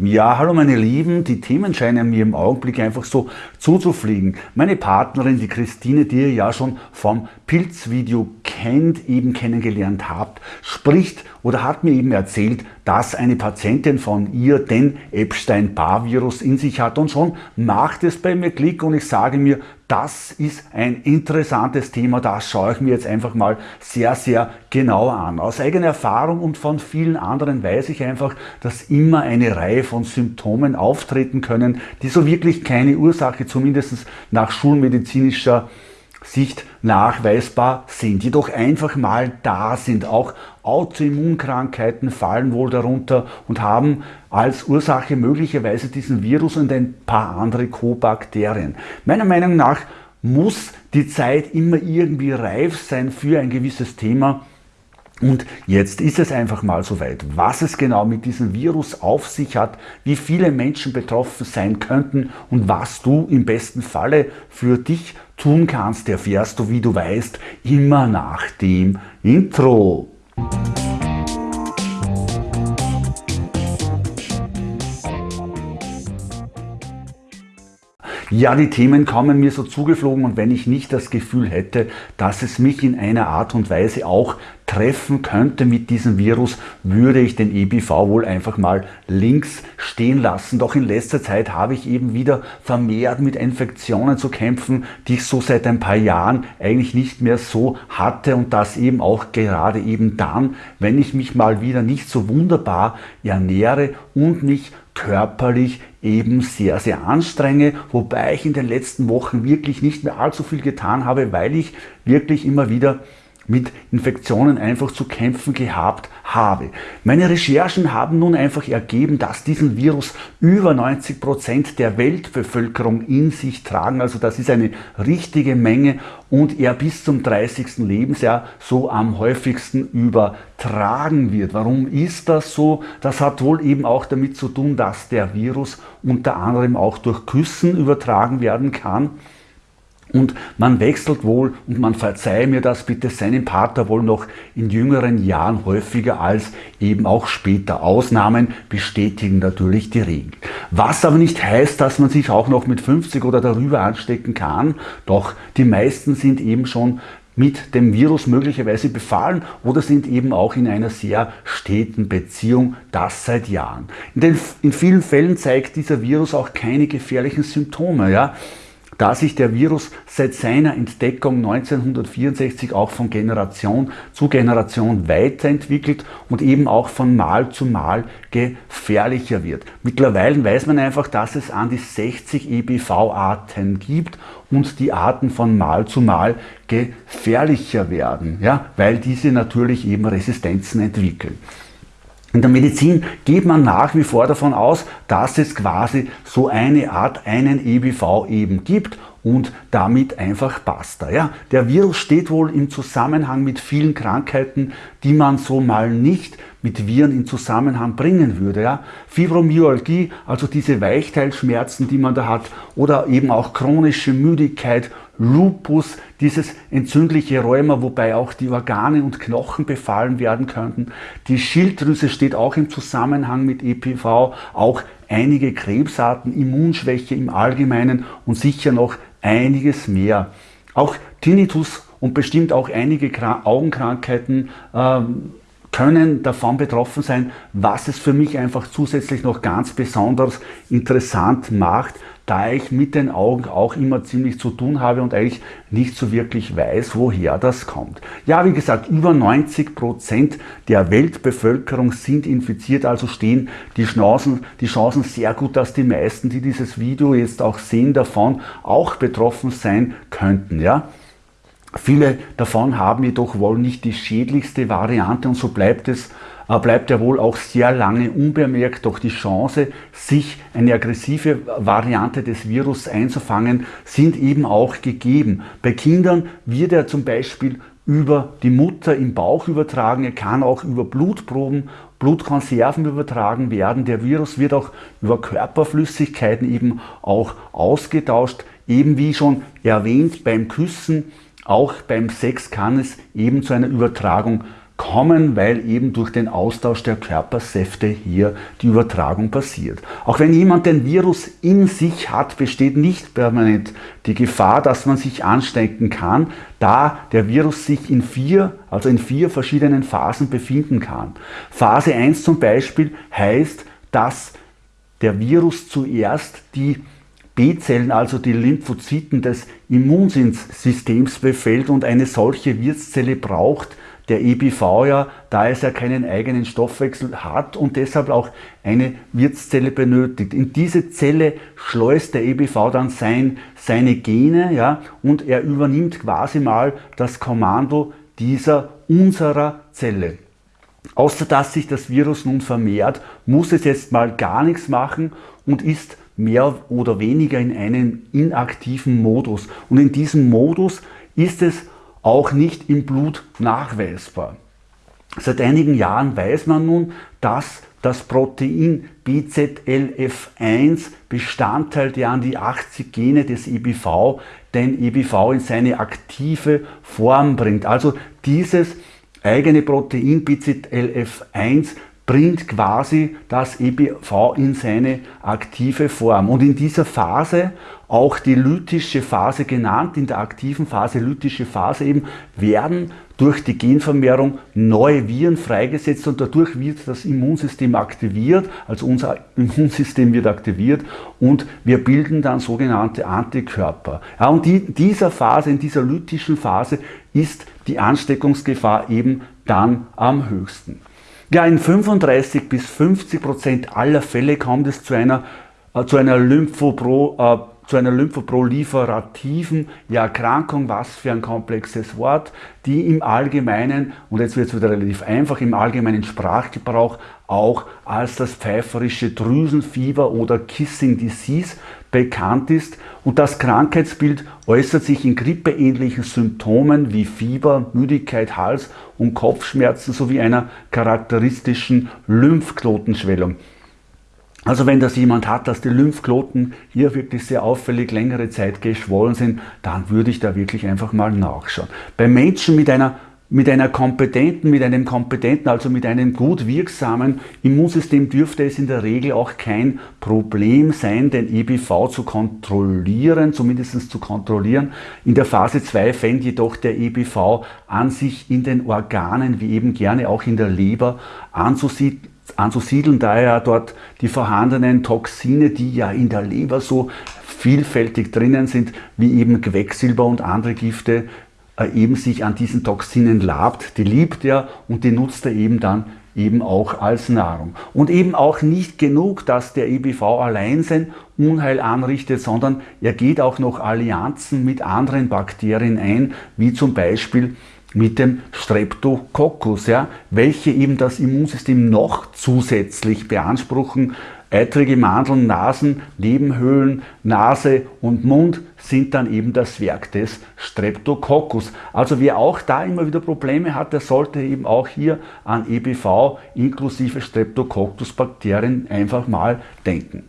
Ja, hallo meine Lieben, die Themen scheinen mir im Augenblick einfach so zuzufliegen. Meine Partnerin, die Christine, die ihr ja schon vom Pilzvideo kennt, eben kennengelernt habt, spricht oder hat mir eben erzählt, dass eine Patientin von ihr den Epstein-Barr-Virus in sich hat und schon macht es bei mir Klick und ich sage mir, das ist ein interessantes Thema, das schaue ich mir jetzt einfach mal sehr, sehr genau an. Aus eigener Erfahrung und von vielen anderen weiß ich einfach, dass immer eine Reihe von Symptomen auftreten können, die so wirklich keine Ursache, zumindest nach schulmedizinischer Sicht nachweisbar sind, jedoch einfach mal da sind. Auch Autoimmunkrankheiten fallen wohl darunter und haben als Ursache möglicherweise diesen Virus und ein paar andere Co-Bakterien. Meiner Meinung nach muss die Zeit immer irgendwie reif sein für ein gewisses Thema, und jetzt ist es einfach mal soweit, was es genau mit diesem Virus auf sich hat, wie viele Menschen betroffen sein könnten und was du im besten Falle für dich tun kannst, erfährst du, wie du weißt, immer nach dem Intro. Ja, die Themen kommen mir so zugeflogen und wenn ich nicht das Gefühl hätte, dass es mich in einer Art und Weise auch treffen könnte mit diesem Virus, würde ich den EBV wohl einfach mal links stehen lassen. Doch in letzter Zeit habe ich eben wieder vermehrt mit Infektionen zu kämpfen, die ich so seit ein paar Jahren eigentlich nicht mehr so hatte und das eben auch gerade eben dann, wenn ich mich mal wieder nicht so wunderbar ernähre und mich körperlich eben sehr, sehr anstrenge, wobei ich in den letzten Wochen wirklich nicht mehr allzu viel getan habe, weil ich wirklich immer wieder mit Infektionen einfach zu kämpfen gehabt habe. Meine Recherchen haben nun einfach ergeben, dass diesen Virus über 90 Prozent der Weltbevölkerung in sich tragen. Also das ist eine richtige Menge und er bis zum 30. Lebensjahr so am häufigsten übertragen wird. Warum ist das so? Das hat wohl eben auch damit zu tun, dass der Virus unter anderem auch durch Küssen übertragen werden kann. Und man wechselt wohl, und man verzeihe mir das bitte, seinen Partner wohl noch in jüngeren Jahren häufiger als eben auch später. Ausnahmen bestätigen natürlich die Regel. Was aber nicht heißt, dass man sich auch noch mit 50 oder darüber anstecken kann, doch die meisten sind eben schon mit dem Virus möglicherweise befallen oder sind eben auch in einer sehr steten Beziehung, das seit Jahren. In, den, in vielen Fällen zeigt dieser Virus auch keine gefährlichen Symptome. Ja? Da sich der Virus seit seiner Entdeckung 1964 auch von Generation zu Generation weiterentwickelt und eben auch von Mal zu Mal gefährlicher wird. Mittlerweile weiß man einfach, dass es an die 60 EBV-Arten gibt und die Arten von Mal zu Mal gefährlicher werden, ja, weil diese natürlich eben Resistenzen entwickeln. In der Medizin geht man nach wie vor davon aus, dass es quasi so eine Art, einen EBV eben gibt und damit einfach basta. Ja? Der Virus steht wohl im Zusammenhang mit vielen Krankheiten, die man so mal nicht mit Viren in Zusammenhang bringen würde. Ja? Fibromyalgie, also diese Weichteilschmerzen, die man da hat, oder eben auch chronische Müdigkeit, Lupus, dieses entzündliche Rheuma, wobei auch die Organe und Knochen befallen werden könnten. Die Schilddrüse steht auch im Zusammenhang mit EPV, auch einige Krebsarten, Immunschwäche im Allgemeinen und sicher noch einiges mehr. Auch Tinnitus und bestimmt auch einige Augenkrankheiten ähm, können davon betroffen sein, was es für mich einfach zusätzlich noch ganz besonders interessant macht, da ich mit den Augen auch immer ziemlich zu tun habe und eigentlich nicht so wirklich weiß, woher das kommt. Ja, wie gesagt, über 90 Prozent der Weltbevölkerung sind infiziert, also stehen die Chancen, die Chancen sehr gut, dass die meisten, die dieses Video jetzt auch sehen, davon auch betroffen sein könnten. Ja? Viele davon haben jedoch wohl nicht die schädlichste Variante und so bleibt es bleibt er wohl auch sehr lange unbemerkt, doch die Chance, sich eine aggressive Variante des Virus einzufangen, sind eben auch gegeben. Bei Kindern wird er zum Beispiel über die Mutter im Bauch übertragen, er kann auch über Blutproben, Blutkonserven übertragen werden. Der Virus wird auch über Körperflüssigkeiten eben auch ausgetauscht. Eben wie schon erwähnt beim Küssen, auch beim Sex kann es eben zu einer Übertragung kommen, weil eben durch den Austausch der Körpersäfte hier die Übertragung passiert. Auch wenn jemand den Virus in sich hat, besteht nicht permanent die Gefahr, dass man sich anstecken kann, da der Virus sich in vier, also in vier verschiedenen Phasen befinden kann. Phase 1 zum Beispiel heißt, dass der Virus zuerst die B-Zellen, also die Lymphozyten des Immunsystems befällt und eine solche Wirtszelle braucht der EBV ja, da es ja keinen eigenen Stoffwechsel hat und deshalb auch eine Wirtszelle benötigt. In diese Zelle schleust der EBV dann sein, seine Gene ja, und er übernimmt quasi mal das Kommando dieser unserer Zelle. Außer dass sich das Virus nun vermehrt, muss es jetzt mal gar nichts machen und ist mehr oder weniger in einem inaktiven Modus. Und in diesem Modus ist es auch nicht im Blut nachweisbar. Seit einigen Jahren weiß man nun, dass das Protein BZLF1 Bestandteil der an die 80 Gene des EBV den EBV in seine aktive Form bringt. Also dieses eigene Protein BZLF1 bringt quasi das EBV in seine aktive Form. Und in dieser Phase, auch die lytische Phase genannt, in der aktiven Phase, lytische Phase eben, werden durch die Genvermehrung neue Viren freigesetzt und dadurch wird das Immunsystem aktiviert, also unser Immunsystem wird aktiviert und wir bilden dann sogenannte Antikörper. Ja, und die, dieser Phase, in dieser lytischen Phase ist die Ansteckungsgefahr eben dann am höchsten. Ja, in 35 bis 50 Prozent aller Fälle kommt es zu einer, äh, zu einer Lymphopro, zu einer lymphoproliferativen Erkrankung, was für ein komplexes Wort, die im Allgemeinen, und jetzt wird es wieder relativ einfach, im allgemeinen Sprachgebrauch auch als das pfeiferische Drüsenfieber oder Kissing Disease bekannt ist. Und das Krankheitsbild äußert sich in grippeähnlichen Symptomen wie Fieber, Müdigkeit, Hals- und Kopfschmerzen sowie einer charakteristischen Lymphknotenschwellung. Also wenn das jemand hat, dass die Lymphknoten hier wirklich sehr auffällig längere Zeit geschwollen sind, dann würde ich da wirklich einfach mal nachschauen. Bei Menschen mit einer mit einer kompetenten, mit einem kompetenten, also mit einem gut wirksamen Immunsystem dürfte es in der Regel auch kein Problem sein, den EBV zu kontrollieren, zumindest zu kontrollieren. In der Phase 2 fängt jedoch der EBV an sich in den Organen, wie eben gerne auch in der Leber, anzusiedeln anzusiedeln, da ja dort die vorhandenen Toxine, die ja in der Leber so vielfältig drinnen sind, wie eben Quecksilber und andere Gifte, äh, eben sich an diesen Toxinen labt. Die liebt er und die nutzt er eben dann eben auch als Nahrung. Und eben auch nicht genug, dass der EBV allein sein Unheil anrichtet, sondern er geht auch noch Allianzen mit anderen Bakterien ein, wie zum Beispiel mit dem Streptococcus, ja, welche eben das Immunsystem noch zusätzlich beanspruchen. Eitrige Mandeln, Nasen, Nebenhöhlen, Nase und Mund sind dann eben das Werk des Streptococcus. Also wer auch da immer wieder Probleme hat, der sollte eben auch hier an EBV inklusive Streptococcus-Bakterien einfach mal denken.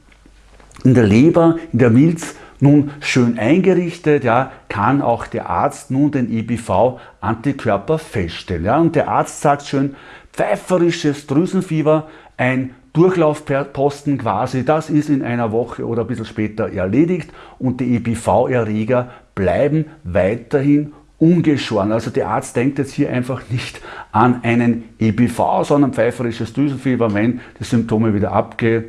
In der Leber, in der Milz nun schön eingerichtet, ja, kann auch der Arzt nun den EBV-Antikörper feststellen. Ja, und der Arzt sagt schön, pfeiferisches Drüsenfieber, ein Durchlaufposten quasi, das ist in einer Woche oder ein bisschen später erledigt und die EBV-Erreger bleiben weiterhin ungeschoren. Also der Arzt denkt jetzt hier einfach nicht an einen EBV, sondern pfeiferisches Drüsenfieber, wenn die Symptome wieder abge,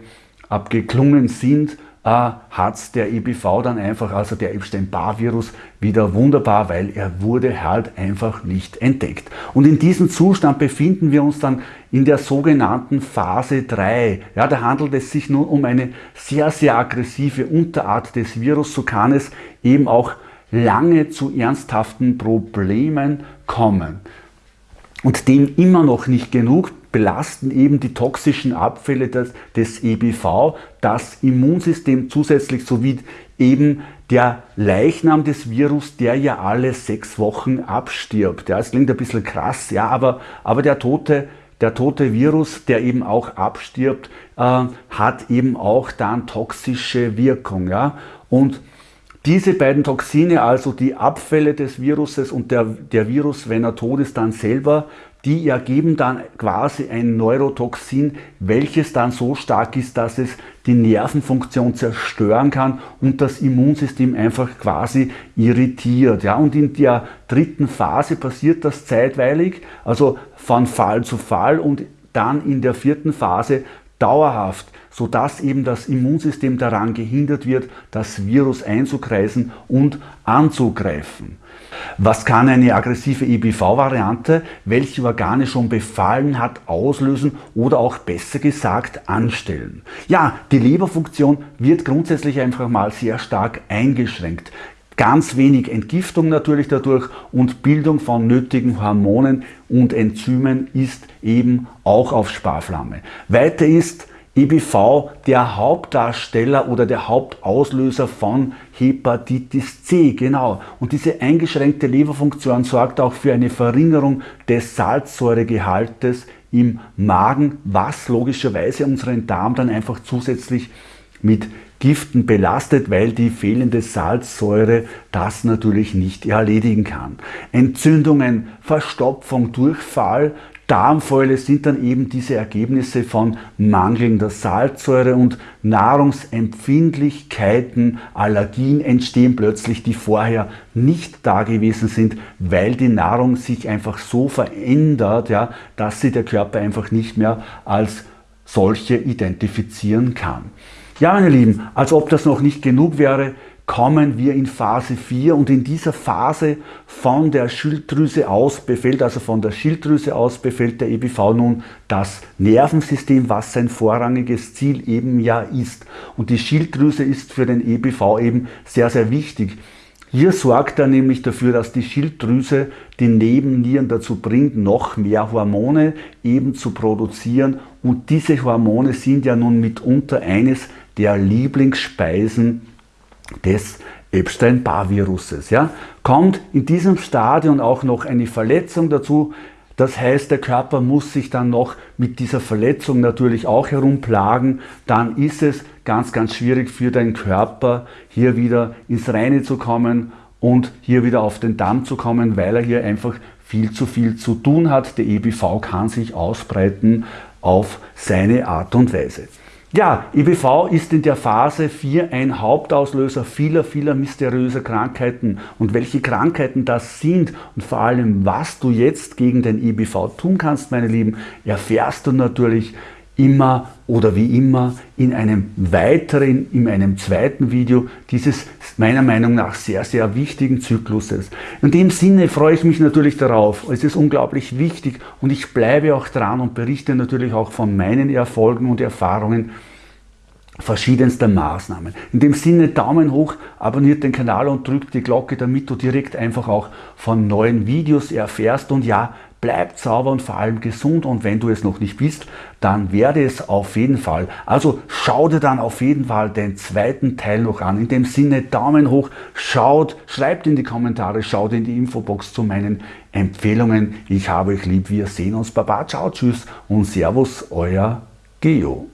abgeklungen sind, äh, hat der EBV dann einfach, also der Epstein-Barr-Virus, wieder wunderbar, weil er wurde halt einfach nicht entdeckt. Und in diesem Zustand befinden wir uns dann in der sogenannten Phase 3. Ja, da handelt es sich nun um eine sehr, sehr aggressive Unterart des Virus. So kann es eben auch lange zu ernsthaften Problemen kommen. Und dem immer noch nicht genug belasten eben die toxischen Abfälle des, des EBV das Immunsystem zusätzlich sowie eben der Leichnam des Virus, der ja alle sechs Wochen abstirbt. Ja, es klingt ein bisschen krass, ja, aber, aber der tote der tote Virus, der eben auch abstirbt, äh, hat eben auch dann toxische Wirkung. Ja? Und diese beiden Toxine, also die Abfälle des Viruses und der, der Virus, wenn er tot ist, dann selber, die ergeben dann quasi ein Neurotoxin, welches dann so stark ist, dass es die Nervenfunktion zerstören kann und das Immunsystem einfach quasi irritiert. Ja, und in der dritten Phase passiert das zeitweilig, also von Fall zu Fall und dann in der vierten Phase dauerhaft, sodass eben das Immunsystem daran gehindert wird, das Virus einzukreisen und anzugreifen. Was kann eine aggressive EBV-Variante, welche Organe schon befallen hat, auslösen oder auch besser gesagt anstellen? Ja, die Leberfunktion wird grundsätzlich einfach mal sehr stark eingeschränkt. Ganz wenig Entgiftung natürlich dadurch und Bildung von nötigen Hormonen und Enzymen ist eben auch auf Sparflamme. Weiter ist EBV der Hauptdarsteller oder der Hauptauslöser von Hepatitis C, genau. Und diese eingeschränkte Leberfunktion sorgt auch für eine Verringerung des Salzsäuregehaltes im Magen, was logischerweise unseren Darm dann einfach zusätzlich mit Giften belastet, weil die fehlende Salzsäure das natürlich nicht erledigen kann. Entzündungen, Verstopfung, Durchfall, Darmfäule sind dann eben diese Ergebnisse von mangelnder Salzsäure und Nahrungsempfindlichkeiten, Allergien entstehen plötzlich, die vorher nicht da gewesen sind, weil die Nahrung sich einfach so verändert, ja, dass sie der Körper einfach nicht mehr als solche identifizieren kann. Ja, meine Lieben, als ob das noch nicht genug wäre, kommen wir in Phase 4 und in dieser Phase von der Schilddrüse aus befällt, also von der Schilddrüse aus befällt der EBV nun das Nervensystem, was sein vorrangiges Ziel eben ja ist. Und die Schilddrüse ist für den EBV eben sehr, sehr wichtig. Hier sorgt er nämlich dafür, dass die Schilddrüse die Nebennieren dazu bringt, noch mehr Hormone eben zu produzieren. Und diese Hormone sind ja nun mitunter eines der Lieblingsspeisen des Epstein-Barr-Viruses. Ja? Kommt in diesem Stadium auch noch eine Verletzung dazu, das heißt, der Körper muss sich dann noch mit dieser Verletzung natürlich auch herumplagen. Dann ist es ganz, ganz schwierig für deinen Körper, hier wieder ins Reine zu kommen und hier wieder auf den Damm zu kommen, weil er hier einfach viel zu viel zu tun hat. Der EBV kann sich ausbreiten auf seine Art und Weise. Ja, IBV ist in der Phase 4 ein Hauptauslöser vieler, vieler mysteriöser Krankheiten. Und welche Krankheiten das sind und vor allem, was du jetzt gegen den IBV tun kannst, meine Lieben, erfährst du natürlich immer oder wie immer in einem weiteren, in einem zweiten Video dieses meiner Meinung nach sehr, sehr wichtigen Zykluses. In dem Sinne freue ich mich natürlich darauf. Es ist unglaublich wichtig und ich bleibe auch dran und berichte natürlich auch von meinen Erfolgen und Erfahrungen verschiedenster Maßnahmen. In dem Sinne Daumen hoch, abonniert den Kanal und drückt die Glocke, damit du direkt einfach auch von neuen Videos erfährst und ja, bleibt sauber und vor allem gesund und wenn du es noch nicht bist, dann werde es auf jeden Fall. Also schau dir dann auf jeden Fall den zweiten Teil noch an. In dem Sinne Daumen hoch, schaut, schreibt in die Kommentare, schaut in die Infobox zu meinen Empfehlungen. Ich habe euch lieb, wir sehen uns. Baba, ciao, tschüss und Servus, euer Geo.